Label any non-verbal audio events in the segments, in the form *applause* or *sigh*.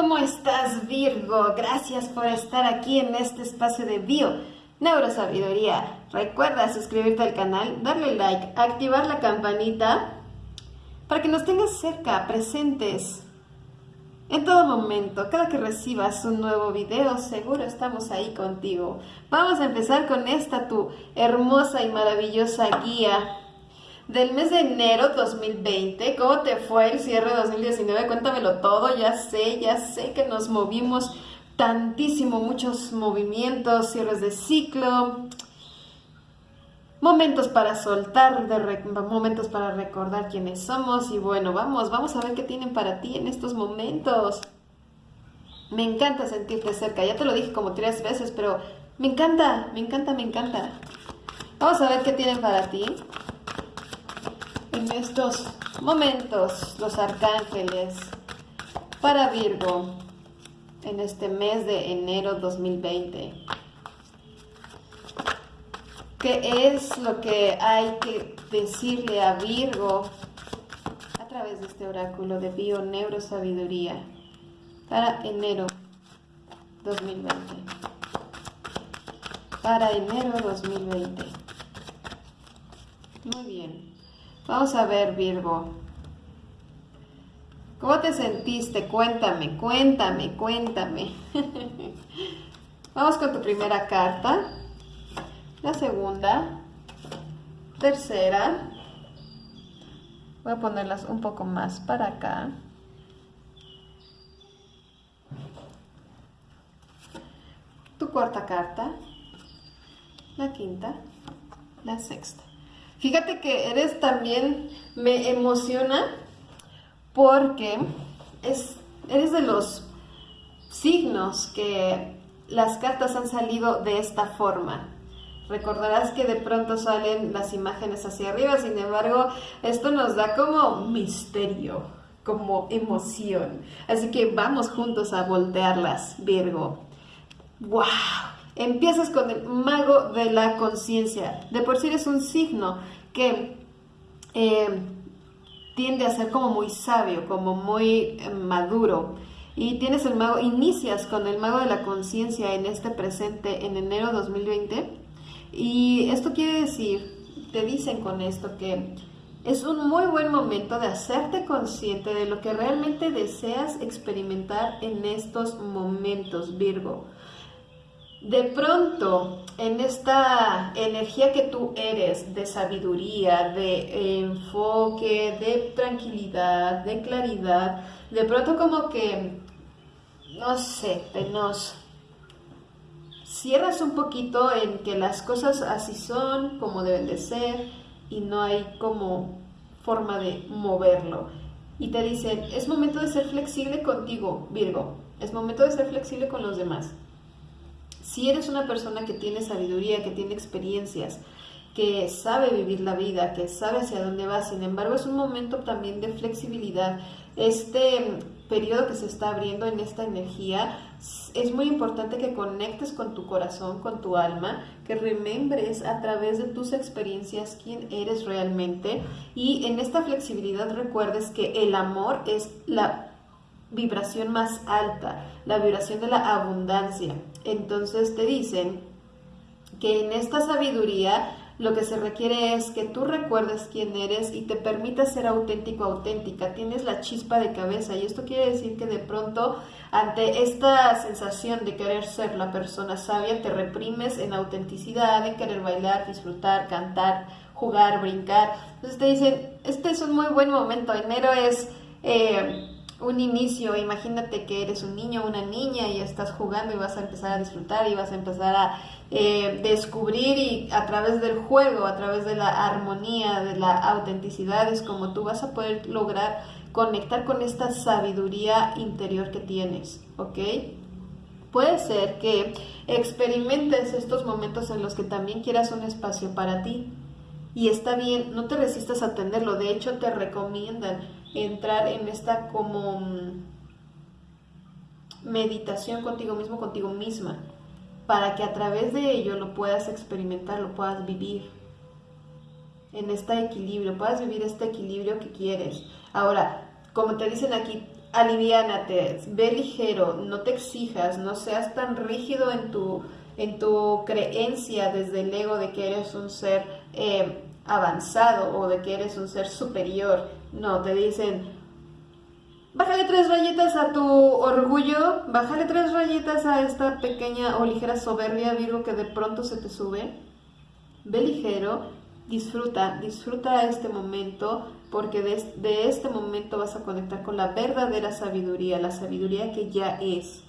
¿Cómo estás Virgo? Gracias por estar aquí en este espacio de Bio Neurosabiduría. Recuerda suscribirte al canal, darle like, activar la campanita para que nos tengas cerca, presentes en todo momento. Cada que recibas un nuevo video, seguro estamos ahí contigo. Vamos a empezar con esta tu hermosa y maravillosa guía del mes de enero 2020. ¿Cómo te fue el cierre 2019? Cuéntamelo todo, ya sé, ya sé que nos movimos tantísimo, muchos movimientos, cierres de ciclo, momentos para soltar, de momentos para recordar quiénes somos y bueno, vamos, vamos a ver qué tienen para ti en estos momentos. Me encanta sentirte cerca, ya te lo dije como tres veces, pero me encanta, me encanta, me encanta. Vamos a ver qué tienen para ti en estos momentos los arcángeles para Virgo en este mes de enero 2020. ¿Qué es lo que hay que decirle a Virgo a través de este oráculo de Bio Neurosabiduría para enero 2020? Para enero 2020. Muy bien. Vamos a ver, Virgo. ¿Cómo te sentiste? Cuéntame, cuéntame, cuéntame. *laughs* Vamos con tu primera carta. La segunda. Tercera. Voy a ponerlas un poco más para acá. Tu cuarta carta. La quinta. La sexta. Fíjate que eres también, me emociona porque es, eres de los signos que las cartas han salido de esta forma. Recordarás que de pronto salen las imágenes hacia arriba, sin embargo, esto nos da como misterio, como emoción. Así que vamos juntos a voltearlas, Virgo. ¡Wow! Empiezas con el mago de la conciencia. De por sí eres un signo que eh, tiende a ser como muy sabio, como muy eh, maduro. Y tienes el mago, inicias con el mago de la conciencia en este presente en enero 2020. Y esto quiere decir, te dicen con esto que es un muy buen momento de hacerte consciente de lo que realmente deseas experimentar en estos momentos, Virgo de pronto en esta energía que tú eres de sabiduría, de enfoque, de tranquilidad, de claridad, de pronto como que, no sé, te nos cierras un poquito en que las cosas así son, como deben de ser, y no hay como forma de moverlo. Y te dicen, es momento de ser flexible contigo, Virgo, es momento de ser flexible con los demás. Si eres una persona que tiene sabiduría, que tiene experiencias, que sabe vivir la vida, que sabe hacia dónde va, sin embargo es un momento también de flexibilidad. Este periodo que se está abriendo en esta energía, es muy importante que conectes con tu corazón, con tu alma, que remembres a través de tus experiencias quién eres realmente y en esta flexibilidad recuerdes que el amor es la vibración más alta, la vibración de la abundancia. Entonces te dicen que en esta sabiduría lo que se requiere es que tú recuerdes quién eres y te permitas ser auténtico, auténtica. Tienes la chispa de cabeza y esto quiere decir que de pronto ante esta sensación de querer ser la persona sabia te reprimes en autenticidad, en querer bailar, disfrutar, cantar, jugar, brincar. Entonces te dicen, este es un muy buen momento, enero es... Eh, un inicio, imagínate que eres un niño o una niña y estás jugando y vas a empezar a disfrutar y vas a empezar a eh, descubrir y a través del juego, a través de la armonía, de la autenticidad, es como tú vas a poder lograr conectar con esta sabiduría interior que tienes, ¿ok? Puede ser que experimentes estos momentos en los que también quieras un espacio para ti. Y está bien, no te resistas a atenderlo, de hecho te recomiendan entrar en esta como mm, meditación contigo mismo, contigo misma, para que a través de ello lo puedas experimentar, lo puedas vivir en este equilibrio, puedas vivir este equilibrio que quieres. Ahora, como te dicen aquí, aliviánate, ve ligero, no te exijas, no seas tan rígido en tu, en tu creencia desde el ego de que eres un ser eh, avanzado o de que eres un ser superior. No, te dicen, bájale tres rayitas a tu orgullo, bájale tres rayitas a esta pequeña o ligera soberbia, Virgo, que de pronto se te sube. Ve ligero, disfruta, disfruta este momento, porque de, este momento vas a conectar con la verdadera sabiduría, la sabiduría que ya es.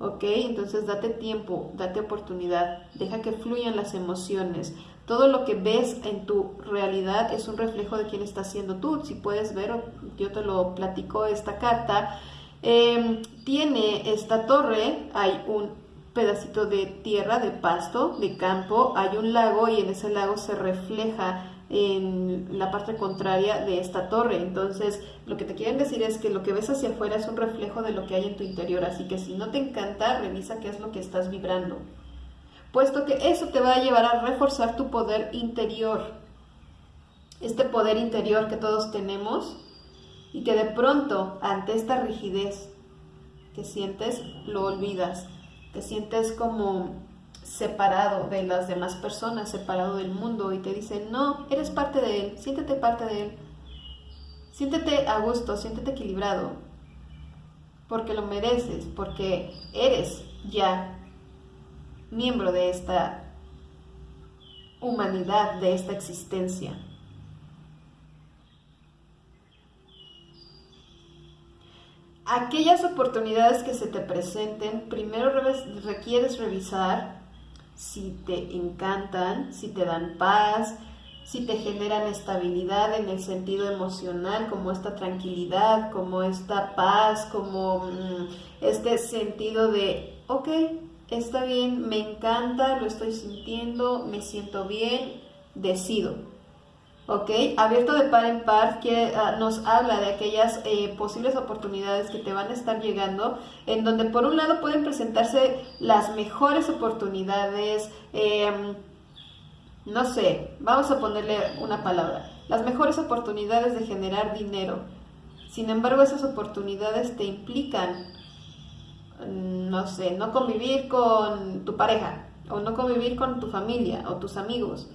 ¿Ok? Entonces date tiempo, date oportunidad, deja que fluyan las emociones. Todo lo que ves en tu realidad es un reflejo de quién estás siendo tú. Si puedes ver, yo te lo platico esta carta. Em, tiene esta torre, hay un pedacito de tierra, de pasto, de campo, hay un lago y en ese lago se refleja en la parte contraria de esta torre. Entonces, lo que te quieren decir es que lo que ves hacia afuera es un reflejo de lo que hay en tu interior. Así que si no te encanta, revisa qué es lo que estás vibrando. Puesto que eso te va a llevar a reforzar tu poder interior. Este poder interior que todos tenemos y que de pronto, ante esta rigidez que sientes, lo olvidas. Te sientes como separado de las demás personas, separado del mundo y te dicen, no, eres parte de él, siéntete parte de él, siéntete a gusto, siéntete equilibrado, porque lo mereces, porque eres ya miembro de esta humanidad, de esta existencia. Aquellas oportunidades que se te presenten, primero requieres revisar si te encantan, si te dan paz, si te generan estabilidad en el sentido emocional, como esta tranquilidad, como esta paz, como mm, este sentido de, ok, está bien, me encanta, lo estoy sintiendo, me siento bien, decido. ¿ok? Abierto de par en par que ah, nos habla de aquellas eh, posibles oportunidades que te van a estar llegando, en donde por un lado pueden presentarse las mejores oportunidades, em, no sé, vamos a ponerle una palabra, las mejores oportunidades de generar dinero. Sin embargo, esas oportunidades te implican, no sé, no convivir con tu pareja, o no convivir con tu familia o tus amigos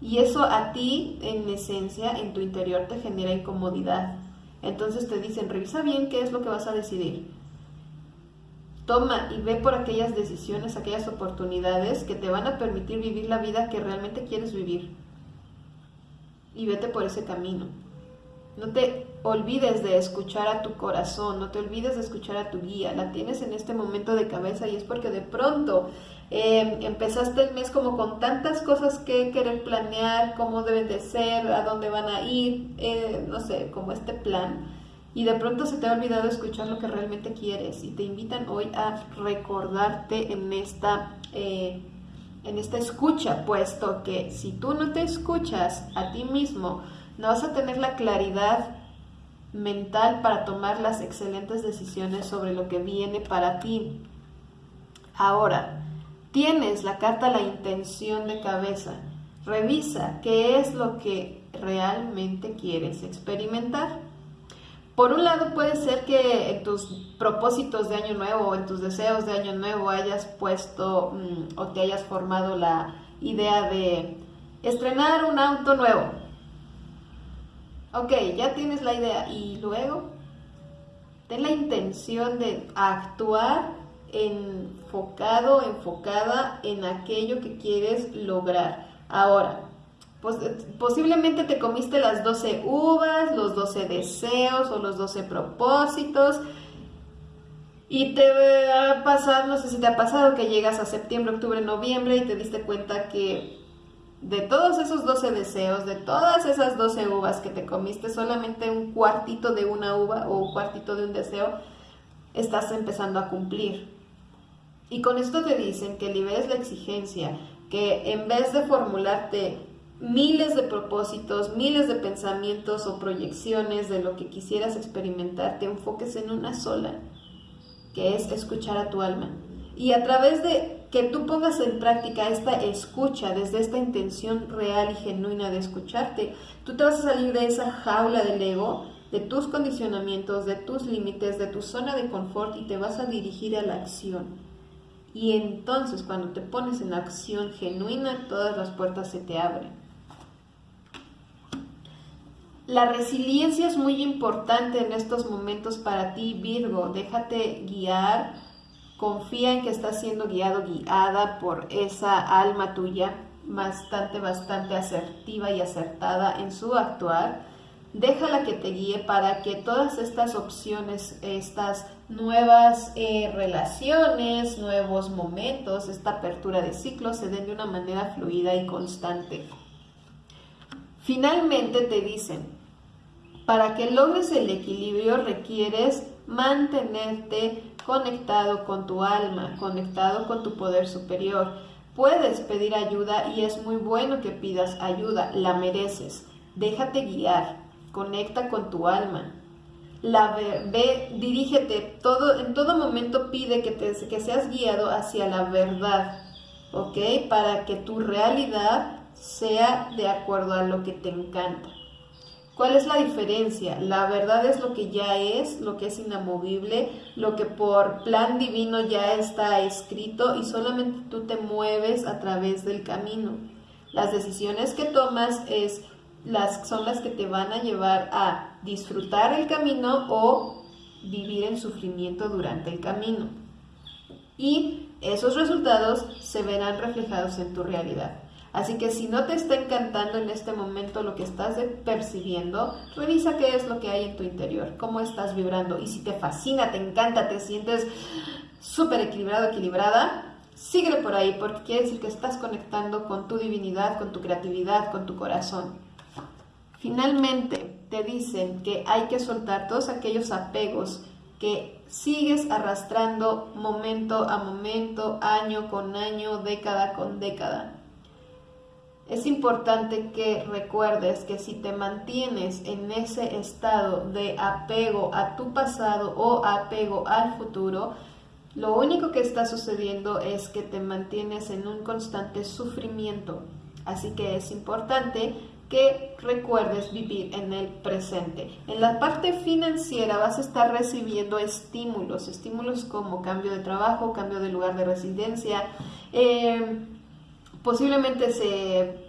y eso a ti, en esencia, en tu interior te genera incomodidad. Entonces te dicen, revisa bien qué es lo que vas a decidir. Toma y ve por aquellas decisiones, aquellas oportunidades que te van a permitir vivir la vida que realmente quieres vivir. Y vete por ese camino. No te olvides de escuchar a tu corazón, no te olvides de escuchar a tu guía. La tienes en este momento de cabeza y es porque de pronto eh, empezaste el mes como con tantas cosas que querer planear, cómo deben de ser, a dónde van a ir, eh, no sé, como este plan. Y de pronto se te ha olvidado escuchar lo que realmente quieres y te invitan hoy a recordarte en esta, eh, en esta escucha, puesto que si tú no te escuchas a ti mismo, no vas a tener la claridad mental para tomar las excelentes decisiones sobre lo que viene para ti. Ahora, tienes la carta la intención de cabeza. Revisa qué es lo que realmente quieres experimentar. Por un lado puede ser que en tus propósitos de año nuevo o en tus deseos de año nuevo hayas puesto mm, o te hayas formado la idea de estrenar un auto nuevo Ok, ya tienes la idea y luego ten la intención de actuar enfocado, enfocada en aquello que quieres lograr. Ahora, posiblemente te comiste las 12 uvas, los 12 deseos o los 12 propósitos. Y te va a pasar, no sé si te ha pasado que llegas a septiembre, octubre, noviembre y te diste cuenta que de todos esos 12 deseos, de todas esas 12 uvas que te comiste, solamente un cuartito de una uva o un cuartito de un deseo estás empezando a cumplir. Y con esto te dicen que liberes la exigencia, que en vez de formularte miles de propósitos, miles de pensamientos o proyecciones de lo que quisieras experimentar, te enfoques en una sola, que es escuchar a tu alma. Y a través de que tú pongas en práctica esta escucha desde esta intención real y genuina de escucharte, tú te vas a salir de esa jaula del ego de tus condicionamientos, de tus límites, de tu zona de confort y te vas a dirigir a la acción. Y entonces cuando te pones en acción genuina, todas las puertas se te abren. La resiliencia es muy importante en estos momentos para ti, Virgo. Déjate guiar, confía en que estás siendo guiado, guiada por esa alma tuya, bastante, bastante asertiva y acertada en su actuar. Déjala que te guíe para que todas estas opciones, estas nuevas eh, relaciones, nuevos momentos, esta apertura de ciclos se den de una manera fluida y constante. Finalmente te dicen, para que logres el equilibrio requieres mantenerte conectado con tu alma, conectado con tu poder superior. Puedes pedir ayuda y es muy bueno que pidas ayuda, la mereces. Déjate guiar, conecta con tu alma. La ve, dirígete, todo, en todo momento pide que, te, que seas guiado hacia la verdad, ¿ok? Para que tu realidad sea de acuerdo a lo que te encanta. ¿Cuál es la diferencia? La verdad es lo que ya es, lo que es inamovible, lo que por plan divino ya está escrito y solamente tú te mueves a través del camino. Las decisiones que tomas es las, son las que te van a llevar a disfrutar el camino o vivir en sufrimiento durante el camino. Y esos resultados se verán reflejados en tu realidad. Así que si no te está encantando en este momento lo que estás percibiendo, revisa qué es lo que hay en tu interior, cómo estás vibrando. Y si te fascina, te encanta, te sientes súper equilibrado, equilibrada, síguele por ahí porque quiere decir que estás conectando con tu divinidad, con tu creatividad, con tu corazón. Finalmente, te dicen que hay que soltar todos aquellos apegos que sigues arrastrando momento a momento, año con año, década con década es importante que recuerdes que si te mantienes en ese estado de apego a tu pasado o apego al futuro, lo único que está sucediendo es que te mantienes en un constante sufrimiento. Así que es importante que recuerdes vivir en el presente. En la parte financiera vas a estar recibiendo estímulos, estímulos como cambio de trabajo, cambio de lugar de residencia, eh, posiblemente se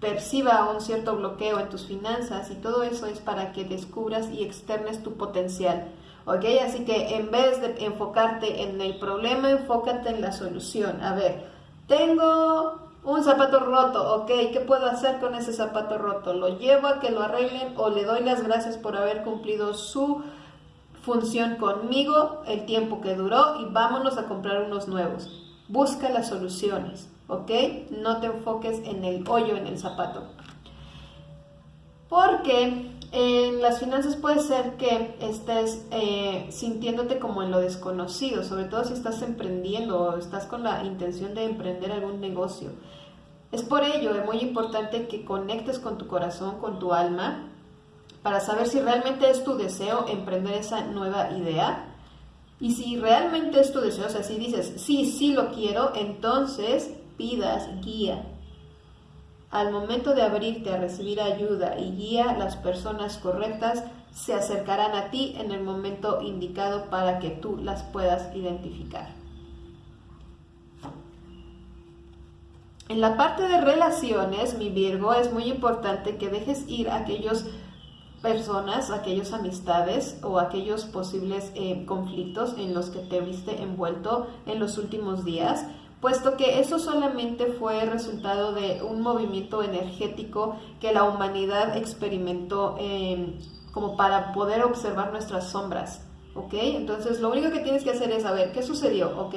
perciba un cierto bloqueo en tus finanzas y todo eso es para que descubras y externes tu potencial. ¿Ok? Así que en vez de enfocarte en el problema, enfócate en la solución. A ver, tengo un zapato roto, ¿ok? ¿Qué puedo hacer con ese zapato roto? ¿Lo llevo a que lo arreglen o le doy las gracias por haber cumplido su función conmigo el tiempo que duró y vámonos a comprar unos nuevos? Busca las soluciones. ¿ok? No te enfoques en el hoyo en el zapato. Porque en las finanzas puede ser que estés eh, sintiéndote como en lo desconocido, sobre todo si estás emprendiendo o estás con la intención de emprender algún negocio. Es por ello es muy importante que conectes con tu corazón, con tu alma, para saber si realmente es tu deseo emprender esa nueva idea. Y si realmente es tu deseo, o sea, si dices, sí, sí lo quiero, entonces pidas guía. Al momento de abrirte a recibir ayuda y guía, las personas correctas se acercarán a ti en el momento indicado para que tú las puedas identificar. En la parte de relaciones, mi Virgo, es muy importante que dejes ir a aquellas personas, aquellas amistades o aquellos posibles eh, conflictos en los que te viste envuelto en los últimos días puesto que eso solamente fue resultado de un movimiento energético que la humanidad experimentó em, como para poder observar nuestras sombras, ¿ok? Entonces lo único que tienes que hacer es saber qué sucedió, ¿ok?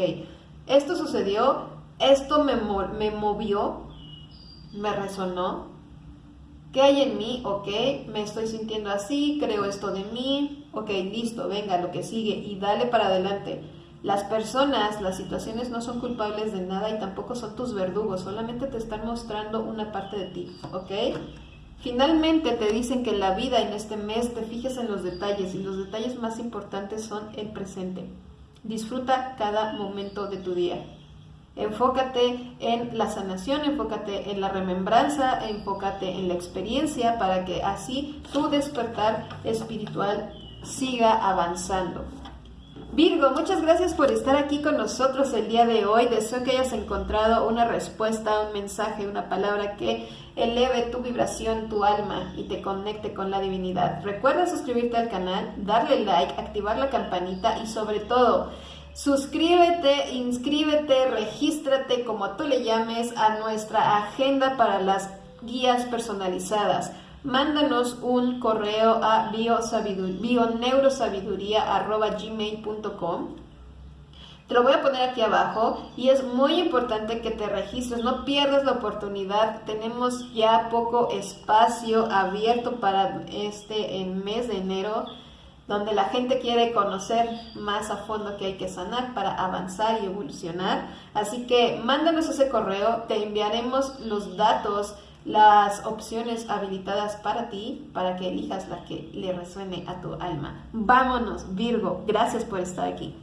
Esto sucedió, esto me, me movió, me resonó, ¿qué hay en mí? ¿Ok? Me estoy sintiendo así, creo esto de mí, ok, listo, venga, lo que sigue y dale para adelante las personas, las situaciones no son culpables de nada y tampoco son tus verdugos, solamente te están mostrando una parte de ti, ¿ok? Finalmente te dicen que en la vida en este mes te fijes en los detalles y los detalles más importantes son el presente. Disfruta cada momento de tu día. Enfócate en la sanación, enfócate en la remembranza, enfócate en la experiencia para que así tu despertar espiritual siga avanzando. Virgo, muchas gracias por estar aquí con nosotros el día de hoy. Deseo que hayas encontrado una respuesta, un mensaje, una palabra que eleve tu vibración, tu alma y te conecte con la divinidad. Recuerda suscribirte al canal, darle like, activar la campanita y sobre todo, suscríbete, inscríbete, regístrate, como tú le llames, a nuestra agenda para las guías personalizadas. Mándanos un correo a bioneurosabiduría.gmail.com te lo voy a poner aquí abajo y es muy importante que te registres, no pierdas la oportunidad. Tenemos ya poco espacio abierto para este mes de enero, donde la gente quiere conocer más a fondo qué hay que sanar para avanzar y evolucionar. Así que mándanos ese correo, te enviaremos los datos las opciones habilitadas para ti para que elijas la que le resuene a tu alma. Vámonos, Virgo. Gracias por estar aquí.